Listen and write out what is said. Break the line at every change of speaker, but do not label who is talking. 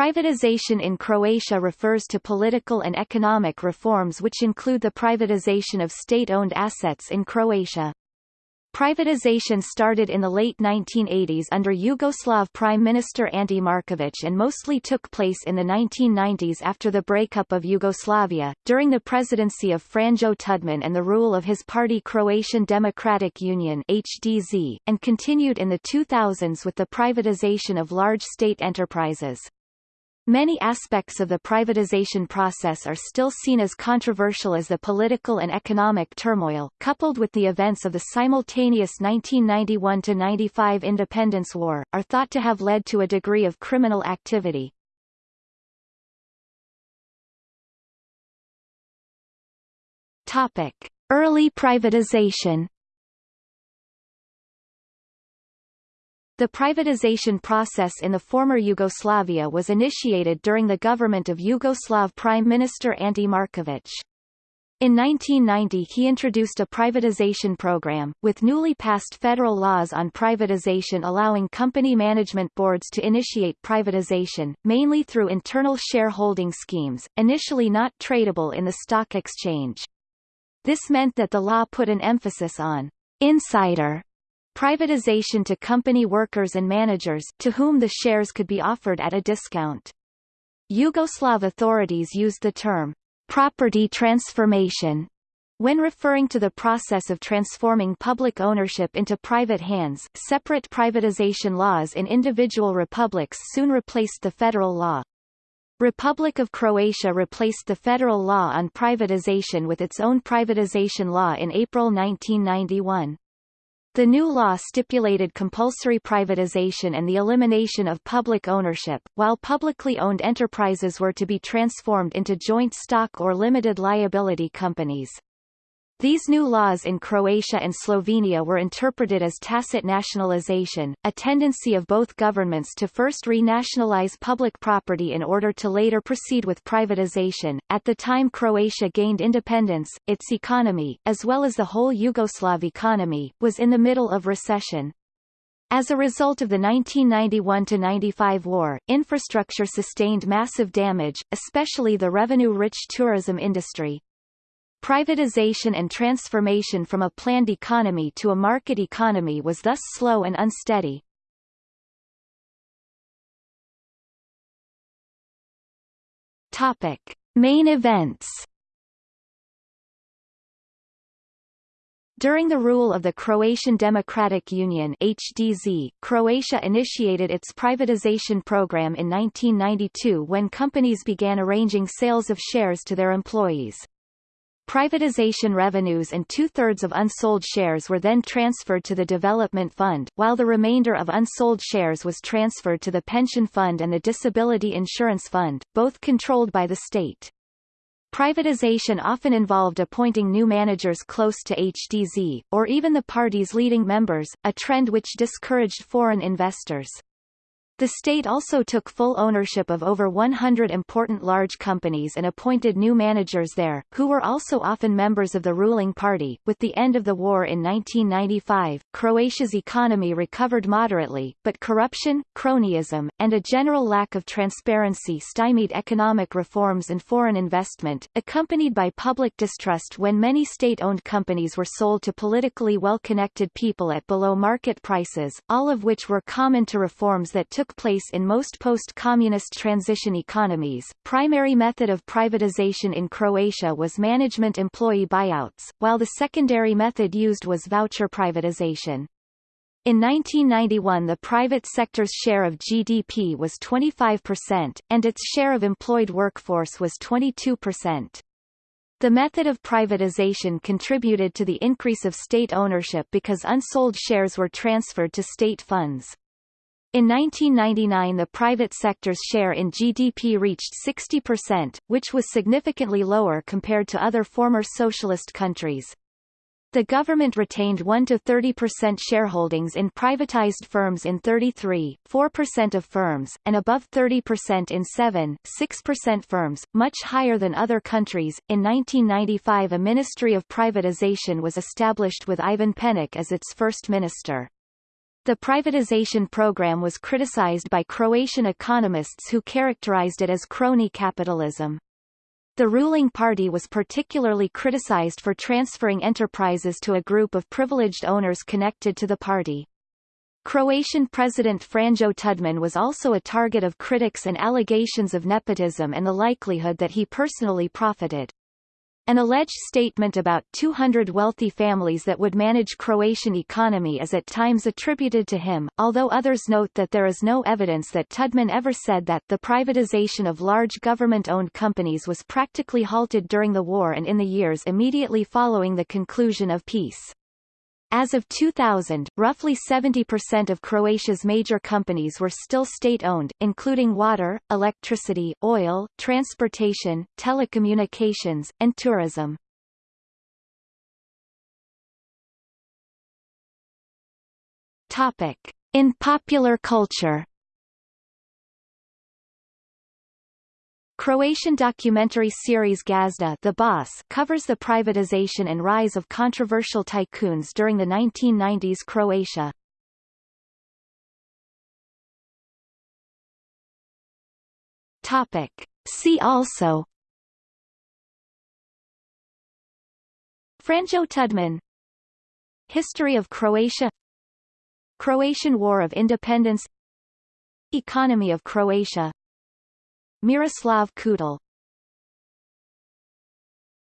Privatization in Croatia refers to political and economic reforms which include the privatization of state-owned assets in Croatia. Privatization started in the late 1980s under Yugoslav Prime Minister Ante Marković and mostly took place in the 1990s after the breakup of Yugoslavia, during the presidency of Franjo Tudman and the rule of his party Croatian Democratic Union HDZ, and continued in the 2000s with the privatization of large state enterprises. Many aspects of the privatization process are still seen as controversial as the political and economic turmoil, coupled with the events of the simultaneous 1991–95 independence war, are thought to have led to a degree of criminal activity. Topic. Early privatization The privatization process in the former Yugoslavia was initiated during the government of Yugoslav Prime Minister Ante Marković. In 1990 he introduced a privatization program, with newly passed federal laws on privatization allowing company management boards to initiate privatization, mainly through internal shareholding schemes, initially not tradable in the stock exchange. This meant that the law put an emphasis on insider privatization to company workers and managers to whom the shares could be offered at a discount. Yugoslav authorities used the term property transformation when referring to the process of transforming public ownership into private hands, separate privatization laws in individual republics soon replaced the federal law. Republic of Croatia replaced the federal law on privatization with its own privatization law in April 1991. The new law stipulated compulsory privatization and the elimination of public ownership, while publicly owned enterprises were to be transformed into joint stock or limited liability companies. These new laws in Croatia and Slovenia were interpreted as tacit nationalization, a tendency of both governments to first renationalize public property in order to later proceed with privatization. At the time Croatia gained independence, its economy, as well as the whole Yugoslav economy, was in the middle of recession. As a result of the 1991–95 war, infrastructure sustained massive damage, especially the revenue-rich tourism industry, Privatization and transformation from a planned economy to a market economy was thus slow and unsteady. Topic: Main events. During the rule of the Croatian Democratic Union HDZ, Croatia initiated its privatization program in 1992 when companies began arranging sales of shares to their employees. Privatization revenues and two-thirds of unsold shares were then transferred to the Development Fund, while the remainder of unsold shares was transferred to the Pension Fund and the Disability Insurance Fund, both controlled by the state. Privatization often involved appointing new managers close to HDZ, or even the party's leading members, a trend which discouraged foreign investors. The state also took full ownership of over 100 important large companies and appointed new managers there, who were also often members of the ruling party. With the end of the war in 1995, Croatia's economy recovered moderately, but corruption, cronyism, and a general lack of transparency stymied economic reforms and foreign investment, accompanied by public distrust when many state-owned companies were sold to politically well-connected people at below market prices, all of which were common to reforms that took place in most post-communist transition economies. Primary method of privatization in Croatia was management employee buyouts, while the secondary method used was voucher privatization. In 1991 the private sector's share of GDP was 25%, and its share of employed workforce was 22%. The method of privatization contributed to the increase of state ownership because unsold shares were transferred to state funds. In 1999 the private sector's share in GDP reached 60%, which was significantly lower compared to other former socialist countries. The government retained 1–30% shareholdings in privatized firms in 33, 4% of firms, and above 30% in 7, 6% firms, much higher than other countries. In 1995 a Ministry of Privatization was established with Ivan Penic as its first minister. The privatization program was criticized by Croatian economists who characterized it as crony capitalism. The ruling party was particularly criticized for transferring enterprises to a group of privileged owners connected to the party. Croatian President Franjo Tudman was also a target of critics and allegations of nepotism and the likelihood that he personally profited. An alleged statement about 200 wealthy families that would manage Croatian economy is at times attributed to him, although others note that there is no evidence that Tudman ever said that the privatization of large government-owned companies was practically halted during the war and in the years immediately following the conclusion of peace. As of 2000, roughly 70% of Croatia's major companies were still state-owned, including water, electricity, oil, transportation, telecommunications, and tourism. Topic. In popular culture Croatian documentary series Gazda the Boss covers the privatization and rise of controversial tycoons during the 1990s Croatia. Topic. See also Franjo Tudman History of Croatia Croatian War of Independence Economy of Croatia Miroslav Kutle